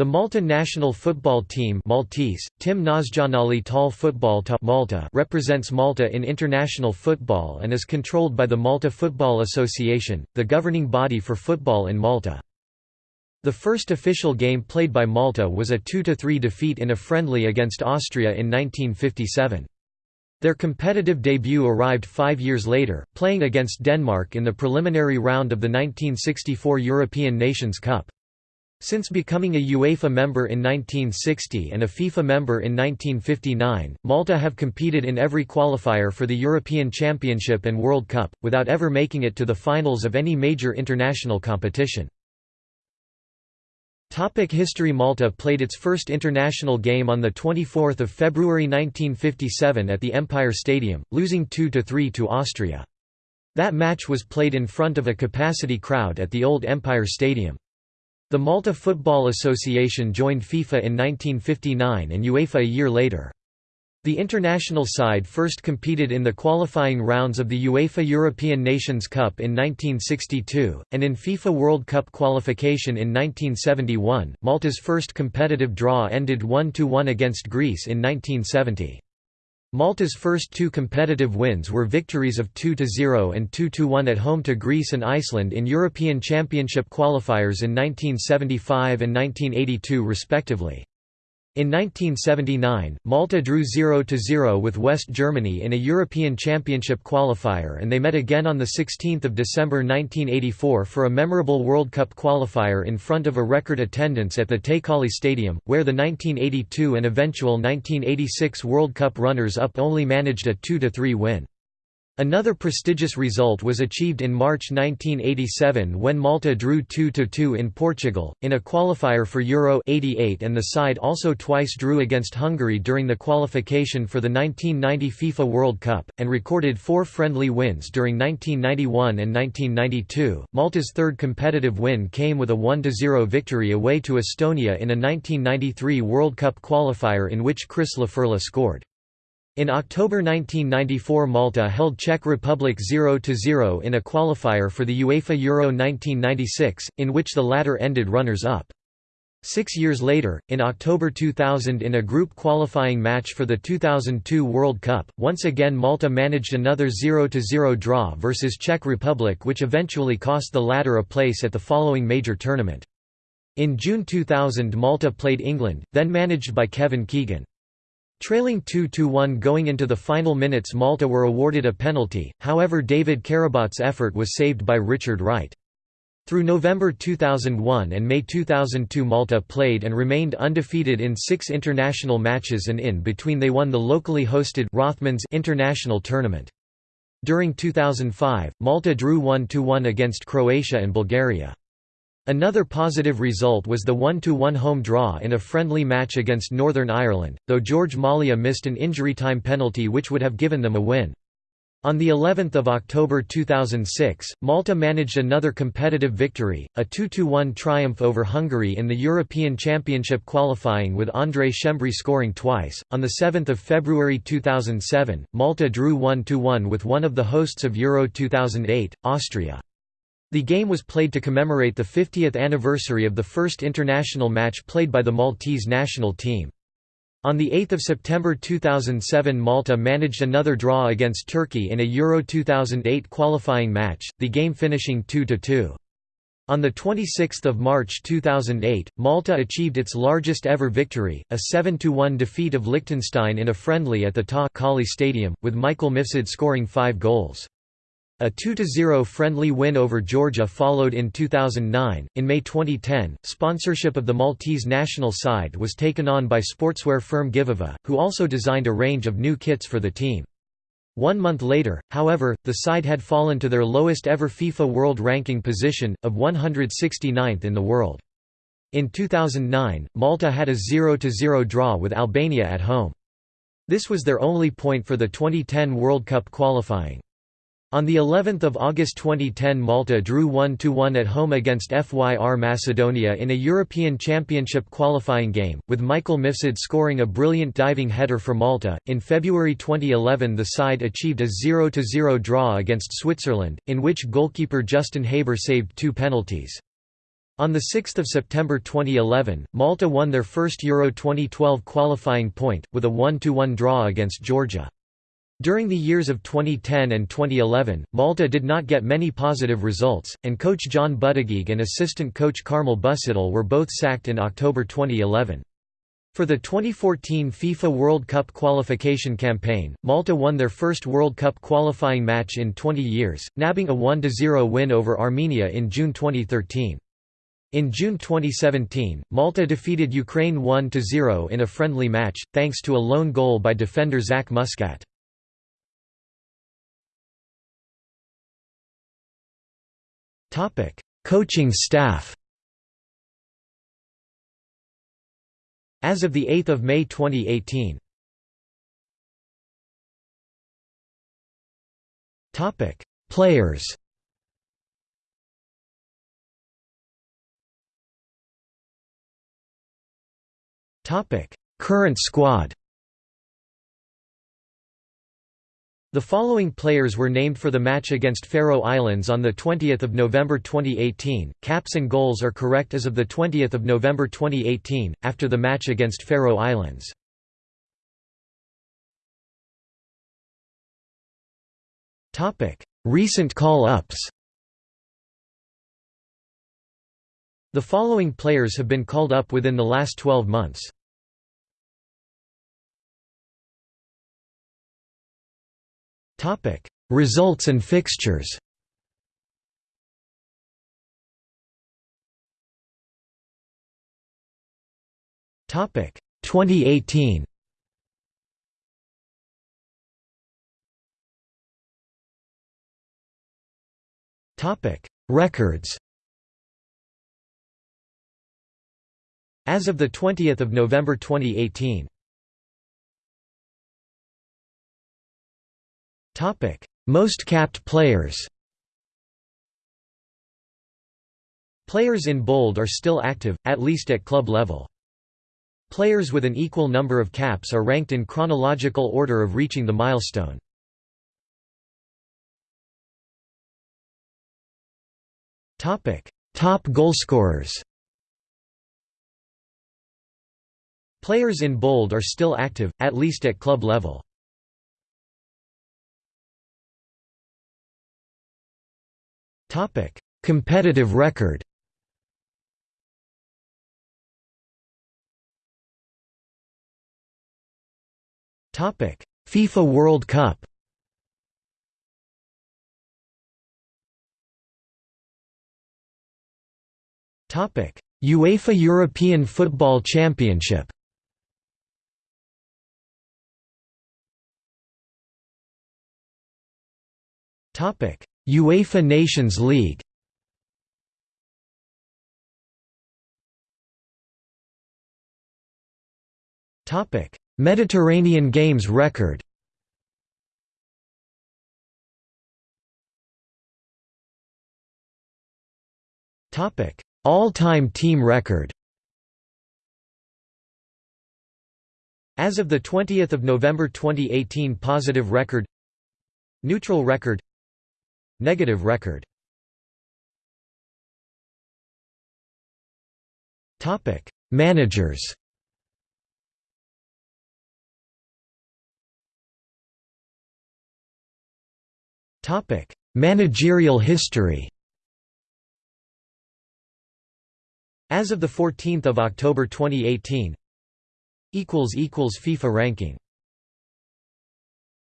The Malta national football team Maltese, Tim Nazjonali Tal Football Malta represents Malta in international football and is controlled by the Malta Football Association, the governing body for football in Malta. The first official game played by Malta was a 2–3 defeat in a friendly against Austria in 1957. Their competitive debut arrived five years later, playing against Denmark in the preliminary round of the 1964 European Nations Cup. Since becoming a UEFA member in 1960 and a FIFA member in 1959, Malta have competed in every qualifier for the European Championship and World Cup, without ever making it to the finals of any major international competition. Topic History Malta played its first international game on 24 February 1957 at the Empire Stadium, losing 2–3 to Austria. That match was played in front of a capacity crowd at the old Empire Stadium. The Malta Football Association joined FIFA in 1959 and UEFA a year later. The international side first competed in the qualifying rounds of the UEFA European Nations Cup in 1962, and in FIFA World Cup qualification in 1971. Malta's first competitive draw ended 1–1 against Greece in 1970. Malta's first two competitive wins were victories of 2–0 and 2–1 at home to Greece and Iceland in European Championship qualifiers in 1975 and 1982 respectively. In 1979, Malta drew 0–0 with West Germany in a European Championship qualifier and they met again on 16 December 1984 for a memorable World Cup qualifier in front of a record attendance at the Ta' Qali Stadium, where the 1982 and eventual 1986 World Cup runners-up only managed a 2–3 win. Another prestigious result was achieved in March 1987 when Malta drew 2–2 in Portugal, in a qualifier for Euro 88 and the side also twice drew against Hungary during the qualification for the 1990 FIFA World Cup, and recorded four friendly wins during 1991 and 1992. Malta's third competitive win came with a 1–0 victory away to Estonia in a 1993 World Cup qualifier in which Chris Laferla scored. In October 1994 Malta held Czech Republic 0–0 in a qualifier for the UEFA Euro 1996, in which the latter ended runners-up. Six years later, in October 2000 in a group qualifying match for the 2002 World Cup, once again Malta managed another 0–0 draw versus Czech Republic which eventually cost the latter a place at the following major tournament. In June 2000 Malta played England, then managed by Kevin Keegan. Trailing 2–1 going into the final minutes Malta were awarded a penalty, however David Carabott's effort was saved by Richard Wright. Through November 2001 and May 2002 Malta played and remained undefeated in six international matches and in between they won the locally hosted Rothmans International Tournament. During 2005, Malta drew 1–1 against Croatia and Bulgaria. Another positive result was the 1–1 home draw in a friendly match against Northern Ireland, though George Mallia missed an injury time penalty which would have given them a win. On the 11th of October 2006, Malta managed another competitive victory, a 2–1 triumph over Hungary in the European Championship qualifying with André Schembri scoring twice. On the 7th of February 2007, Malta drew 1–1 with one of the hosts of Euro 2008, Austria. The game was played to commemorate the 50th anniversary of the first international match played by the Maltese national team. On 8 September 2007 Malta managed another draw against Turkey in a Euro 2008 qualifying match, the game finishing 2–2. On 26 March 2008, Malta achieved its largest ever victory, a 7–1 defeat of Liechtenstein in a friendly at the Ta' Qali Stadium, with Michael Mifsud scoring five goals. A 2–0 friendly win over Georgia followed in 2009. In May 2010, sponsorship of the Maltese national side was taken on by sportswear firm Givova, who also designed a range of new kits for the team. One month later, however, the side had fallen to their lowest ever FIFA World Ranking position, of 169th in the world. In 2009, Malta had a 0–0 draw with Albania at home. This was their only point for the 2010 World Cup qualifying. On the 11th of August 2010 Malta drew 1–1 at home against FYR Macedonia in a European Championship qualifying game, with Michael Mifsud scoring a brilliant diving header for Malta. In February 2011 the side achieved a 0–0 draw against Switzerland, in which goalkeeper Justin Haber saved two penalties. On 6 September 2011, Malta won their first Euro 2012 qualifying point, with a 1–1 draw against Georgia. During the years of 2010 and 2011, Malta did not get many positive results, and coach John Buttigieg and assistant coach Carmel Busuttil were both sacked in October 2011. For the 2014 FIFA World Cup qualification campaign, Malta won their first World Cup qualifying match in 20 years, nabbing a 1–0 win over Armenia in June 2013. In June 2017, Malta defeated Ukraine 1–0 in a friendly match, thanks to a lone goal by defender Zach Muscat. Coaching staff As of 8 May 2018 Topic: Players Topic: Current squad The following players were named for the match against Faroe Islands on 20 November 2018. Caps and goals are correct as of 20 November 2018, after the match against Faroe Islands. Recent call-ups The following players have been called up within the last 12 months. Topic: Results and fixtures. Topic: 2018. Topic: Records. As of the 20th of November 2018. Most capped players. Players in bold are still active, at least at club level. Players with an equal number of caps are ranked in chronological order of reaching the milestone. Top goalscorers. Players in bold are still active, at least at club level. Topic: Competitive record. Topic: FIFA World Cup. Topic: UEFA European Football Championship. Topic: UEFA Nations League. Topic: Mediterranean Games record. Topic: All-time team record. As of the 20 November 2018 Positive record. Neutral record Negative record. Managers. Topic. Managerial history. As of 14 October 2018 FIFA ranking